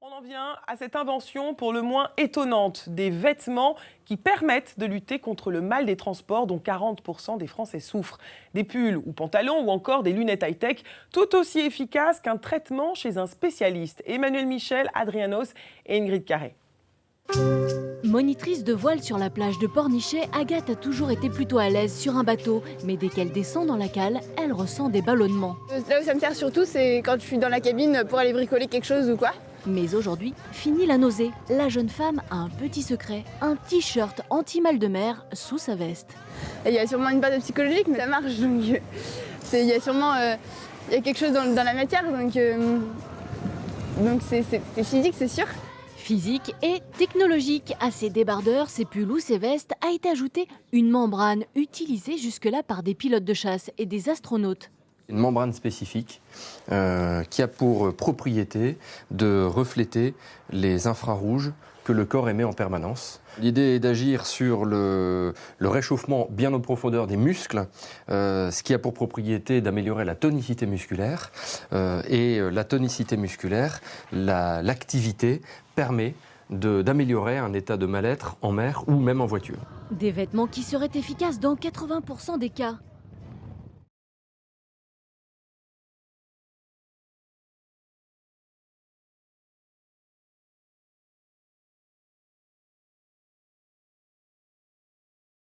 On en vient à cette invention pour le moins étonnante, des vêtements qui permettent de lutter contre le mal des transports dont 40% des Français souffrent. Des pulls ou pantalons ou encore des lunettes high-tech, tout aussi efficaces qu'un traitement chez un spécialiste. Emmanuel Michel, Adrianos et Ingrid Carré. Monitrice de voile sur la plage de Pornichet, Agathe a toujours été plutôt à l'aise sur un bateau. Mais dès qu'elle descend dans la cale, elle ressent des ballonnements. Là où ça me sert surtout, c'est quand je suis dans la cabine pour aller bricoler quelque chose ou quoi. Mais aujourd'hui, fini la nausée. La jeune femme a un petit secret, un t-shirt anti-mal de mer sous sa veste. Il y a sûrement une base psychologique, mais ça marche. Donc, euh, il y a sûrement euh, il y a quelque chose dans, dans la matière, donc euh, donc c'est physique, c'est sûr. Physique et technologique. À ces débardeurs, ces pulls ou ces vestes a été ajoutée une membrane utilisée jusque-là par des pilotes de chasse et des astronautes. Une membrane spécifique euh, qui a pour propriété de refléter les infrarouges que le corps émet en permanence. L'idée est d'agir sur le, réchauffement bien en profondeur des muscles, euh, ce qui a pour propriété d'améliorer la tonicité musculaire. Euh, et la tonicité musculaire, l'activité permet d'améliorer un état de mal-être en mer ou même en voiture. Des vêtements qui seraient efficaces dans 80% des cas.